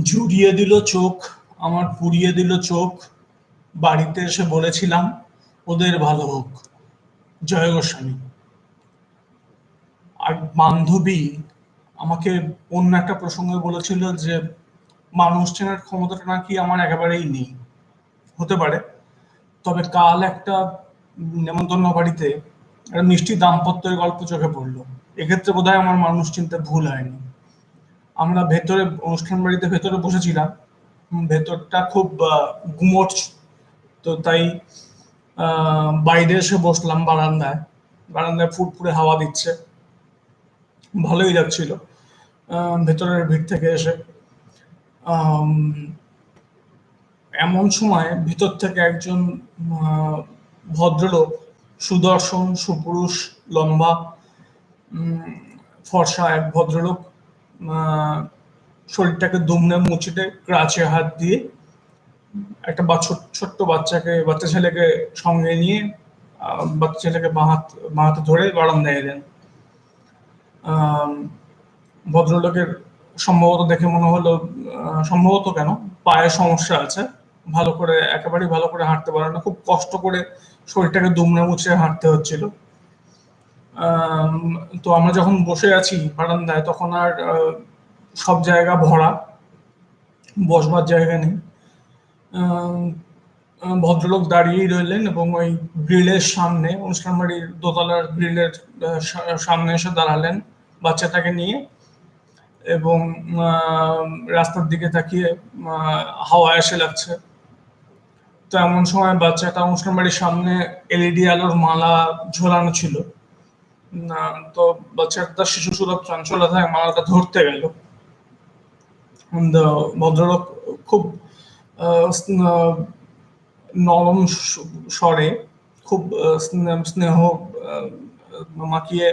জুড়িয়ে দিল চোখ, আমার পুড়িয়ে দিল চোখ। বাড়িতে এসে বলেছিলাম, ওদের ভালো হোক। জয় গোস্বামী। আর বান্ধবী আমাকে অন্য একটা প্রসঙ্গে বলেছিল যে, মানুষ চেনার ক্ষমতাটা নাকি আমার একেবারেই নেই। হতে পারে। তবে কাল একটা নেমন্তন্ন বাড়িতে একটা মিষ্টি দাম্পত্যের গল্প চোখে পড়ল। এক্ষেত্রে বোধহয় আমার মানুষ চিনতে ভুল হয়নি। আমরা ভেতরে, অনুষ্ঠান বাড়িতে ভেতরে বসেছিলাম। ভেতরটা খুব গুমট। তো তাই বাইরে এসে বসলাম বারান্দায়। বারান্দায় ফুটফুটে হাওয়া দিচ্ছে। ভালোই লাগছিল ভেতরের ভিড় থেকে এসে। এমন সময় ভিতর থেকে একজন ভদ্রলোক, সুদর্শন, সুপুরুষ, লম্বা ফর্সা এক ভদ্রলোক শরীরটাকে দুমড়ে মুচড়ে ক্রাচে হাত দিয়ে একটা ছোট্ট বাচ্চাকে, বাচ্চা ছেলেকে সঙ্গে নিয়ে বাচ্চা ছেলেকে বাহাত বাহাতে ধরে বারান্দায় এলেন। ভদ্রলোকের সম্ভবত দেখে মনে হলো সম্ভবত কেন? পায়ে সমস্যা আছে। ভালো করে, একেবারেই ভালো করে হাঁটতে পারে না। খুব কষ্ট করে শরীরটাকে দুমড়ে মুচড়ে হাঁটতে হচ্ছিল। তো আমরা যখন বসে আছি বারান্দায়, তখন আর সব জায়গা ভরা, বসবার জায়গা নেই। ভদ্রলোক দাঁড়িয়েই রইলেন এবং ওই গ্রিলের সামনে, অনুষ্ঠান বাড়ির দোতলার গ্রিলের সামনে এসে দাঁড়ালেন বাচ্চাটাকে নিয়ে এবং রাস্তার দিকে তাকিয়ে হাওয়া এসে লাগছে। তো এমন সময় বাচ্চাটা অনুষ্ঠান বাড়ির সামনে এলইডি আলোর মালা ঝোলানো ছিল। তো বাচ্চাটা শিশু সুলভ চঞ্চলতায় মালাটা ধরতে গেল। ভদ্রলোক খুব নরম স্বরে খুব স্নেহ মাখিয়ে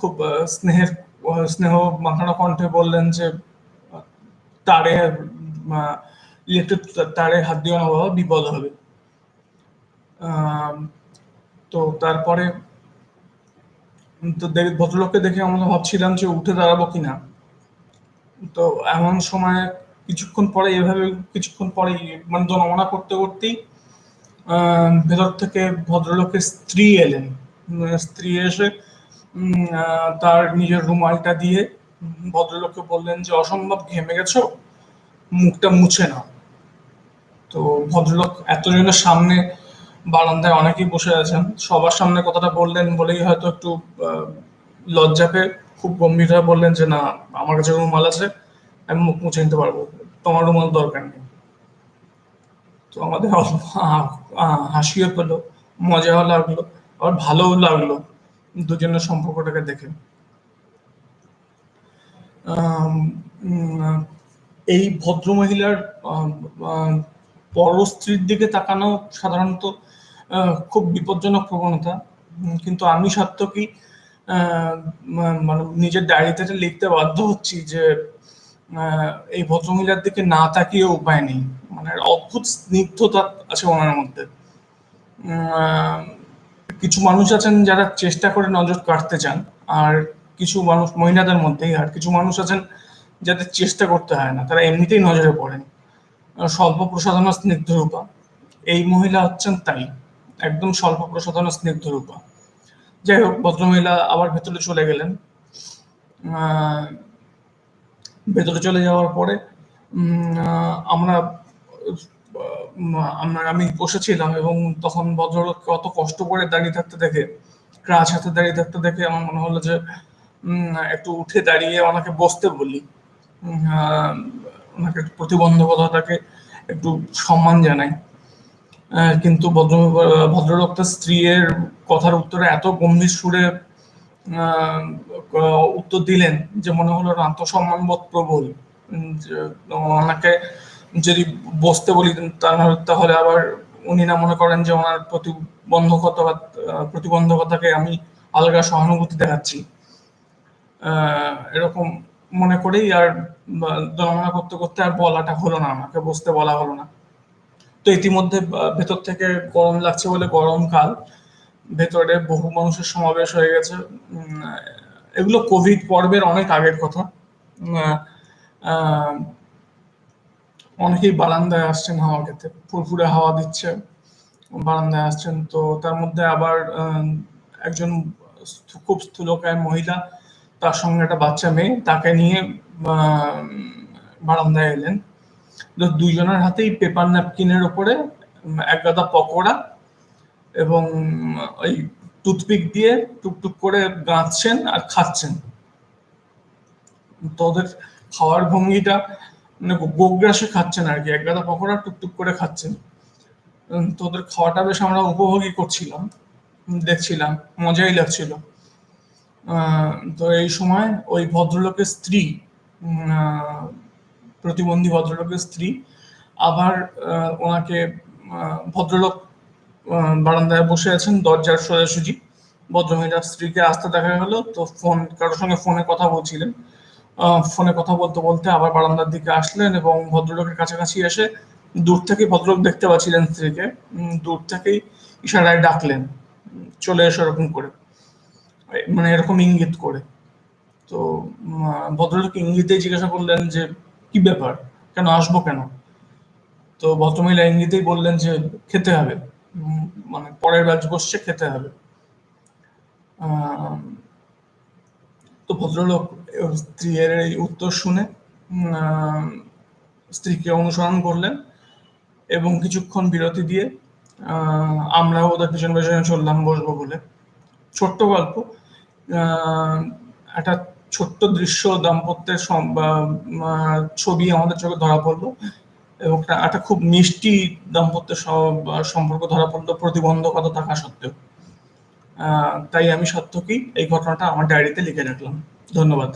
খুব স্নেহের, স্নেহ মাখানো কণ্ঠে বললেন যে, তারে ইলেকট্রিক তারে হাত দিও না বাবা, বিপদ হবে। তো তারপরে তো ভদ্রলোককে দেখে আমরা ভাবছিলাম যে উঠে দাঁড়াবো কিনা। তো এমন সময় কিছুক্ষণ পরে, এভাবে কিছুক্ষণ পরে মানে জনমনা করতে করতেই ভেতর থেকে ভদ্রলোকের স্ত্রী এলেন। স্ত্রী এসে তার নিজের রুমালটা দিয়ে ভদ্রলোককে বললেন যে, অসম্ভব, ঘেমে গেছো? মুখটা মুছে নাও। তো ভদ্রলোক এতজনের সামনে বারান্দায় অনেকেই বসে আছেন। সবার সামনে কথাটা বললেন বলেই হয়তো একটু লজ্জা পেয়ে খুব গম্ভীরভাবে বললেন যে, না, আমার কাছে রুমাল আছে, আমি মুখ মুছে নিতে পারব। তোমার রুমাল দরকার নেই। তো আমাদের হাসিও পেল, মজাও লাগল, আবার ভালোও লাগল দুজনের সম্পর্কটাকে দেখে। এই ভদ্র মহিলার পরস্ত্রীর দিকে তাকানো সাধারণত খুব বিপজ্জনক প্রবণতা। কিন্তু আমি কি মানে নিজের ডায়েরিতে লিখতে বাধ্য হচ্ছি যে এই ভদ্রমহিলার দিকে না তাকিয়ে উপায় নেই। মানে অদ্ভুত স্নিগ্ধতা আছে ওনার মধ্যে। কিছু মানুষ আছেন যারা চেষ্টা করে নজর কাটতে চান, আর কিছু মানুষ, মহিলাদের মধ্যেই, আর কিছু মানুষ আছেন যাদের চেষ্টা করতে হয় না, তারা এমনিতেই নজরে পড়েন। স্বল্প স্নিগ্ধ রূপা। এই মহিলা হচ্ছেন তাই। একদম স্বল্প প্রসাধন স্নিগ্ধ রূপা। যাই হোক, ভদ্রমহিলা আবার ভেতরে চলে গেলেন। ভেতরে চলে যাওয়ার পরে আমরা আমরা, আমি বসেছিলাম এবং তখন ভদ্রলোককে অত কষ্ট করে দাঁড়িয়ে থাকতে দেখে ক্রাচ হাতে দাঁড়িয়ে থাকতে দেখে আমার মনে হলো যে একটু উঠে দাঁড়িয়ে ওনাকে বসতে বলি। ওনাকে প্রতিবন্ধকতাটাকে একটু সম্মান জানাই। কিন্তু ভদ্র তার স্ত্রীর কথার উত্তরে এত গম্ভীর সুরে উত্তর দিলেন যে মনে হলো আত্মসম্মান বোধ প্রবল। ওনাকে যদি বসতে বলি তাহলে আবার উনি না মনে করেন যে ওনার প্রতিবন্ধকতা প্রতিবন্ধকতাকে আমি আলগা সহানুভূতি দেখাচ্ছি। এরকম মনে করেই আর জনমনা করতে করতে আর বলাটা হলো না আমাকে বসতে বলা হলো না। তো ইতিমধ্যে ভেতর থেকে গরম লাগছে বলে গরমকাল ভেতরে বহু মানুষের সমাবেশ হয়ে গেছে। এগুলো কোভিড পর্বের অনেক আগের কথা। অনেকেই বারান্দায় আসছেন হাওয়া খেতে। ফুরফুরে হাওয়া দিচ্ছে, বারান্দায় আসছেন। তো তার মধ্যে আবার একজন খুব স্থূলকায় মহিলা, তার সঙ্গে একটা বাচ্চা মেয়ে, তাকে নিয়ে বারান্দায় এলেন। দুইজনের হাতেই পেপার ন্যাপকিনের ওপরে এক গাদা পকোড়া এবং ওই টুথপিক দিয়ে টুকটুক করে গাঁথছেন আর খাচ্ছেন। তো ওদের খাওয়ার ভঙ্গিটা মানে গোগ্রাসে খাচ্ছেন আর কি এক গাদা পকোড়া টুকটুক করে খাচ্ছেন। উম, তো ওদের খাওয়াটা বেশ আমরা উপভোগই করছিলাম দেখছিলাম মজাই লাগছিল। তো এই সময় ওই ভদ্রলোকের স্ত্রী প্রতিবন্ধী ভদ্রলোকের স্ত্রী। আবার ওনাকে ভদ্রলোক বারান্দায় বসে আছেন দরজার সোজাসুজি। ভদ্রমহিলার স্ত্রীকে আসতে দেখা গেল তো ফোন, কারোর সঙ্গে ফোনে কথা বলছিলেন। ফোনে কথা বলতে বলতে আবার বারান্দার দিকে আসলেন এবং ভদ্রলোকের কাছাকাছি এসে দূর থেকে ভদ্রলোক দেখতে পাচ্ছিলেন স্ত্রীকে। দূর থেকেই ইশারায় ডাকলেন। চলে এসে এরকম করে। মানে এরকম ইঙ্গিত করে। তো ভদ্রলোক ইঙ্গিতেই জিজ্ঞাসা করলেন যে কি ব্যাপার? কেন আসব কেন? তো ভদ্রমহিলা ইঙ্গিতেই বললেন যে খেতে হবে। মানে পরের ব্যাচ বসছে খেতে হবে। তো ভদ্রলোক স্ত্রীর এই উত্তর শুনে স্ত্রীকে অনুসরণ করলেন এবং কিছুক্ষণ বিরতি দিয়ে আহ, আমরাও ওদের পিছন পেছনে চললাম বসবো বলে। ছোট্ট গল্প। একটা ছোট্ট দৃশ্য দাম্পত্যের ছবি আমাদের চোখে ধরা পড়ল এবং একটা একটা খুব মিষ্টি দাম্পত্যের সম্পর্ক ধরা পড়ল, প্রতিবন্ধকতা থাকা সত্ত্বেও। তাই আমি সত্যকেই এই ঘটনাটা আমার ডায়েরিতে লিখে রাখলাম। ধন্যবাদ।